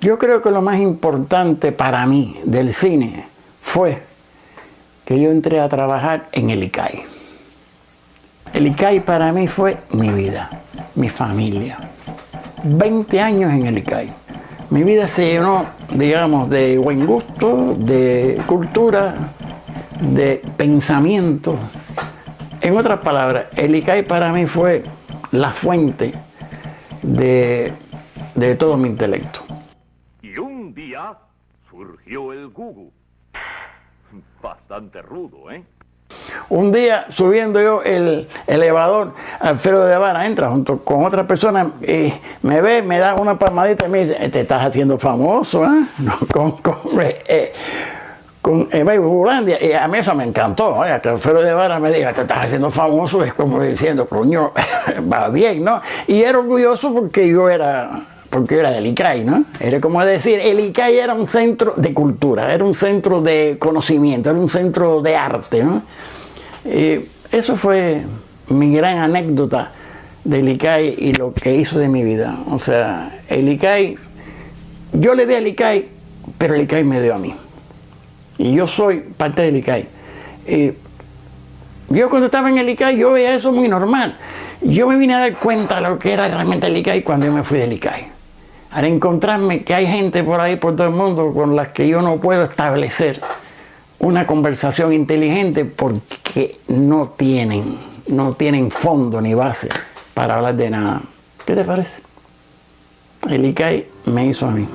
Yo creo que lo más importante para mí del cine fue que yo entré a trabajar en el ICAI. El ICAI para mí fue mi vida, mi familia. 20 años en el ICAI. Mi vida se llenó, digamos, de buen gusto, de cultura, de pensamiento. En otras palabras, el ICAI para mí fue la fuente de, de todo mi intelecto. Surgió el Gugu. Bastante rudo, ¿eh? Un día subiendo yo el elevador, Alfredo de Vara entra junto con otra persona y me ve, me da una palmadita y me dice, te estás haciendo famoso, ¿eh? con, con, eh, con y a mí eso me encantó, ¿eh? que Alfredo de Vara me diga, te estás haciendo famoso, es como diciendo, coño, va bien, ¿no? Y era orgulloso porque yo era porque era del ICAI, ¿no? Era como decir, el ICAI era un centro de cultura, era un centro de conocimiento, era un centro de arte, ¿no? Y eso fue mi gran anécdota del ICAI y lo que hizo de mi vida. O sea, el ICAI, yo le di al ICAI, pero el ICAI me dio a mí. Y yo soy parte del ICAI. Y yo cuando estaba en el ICAI, yo veía eso muy normal. Yo me vine a dar cuenta de lo que era realmente el ICAI cuando yo me fui del ICAI al encontrarme que hay gente por ahí, por todo el mundo, con las que yo no puedo establecer una conversación inteligente porque no tienen, no tienen fondo ni base para hablar de nada. ¿Qué te parece? El ICAI me hizo a mí.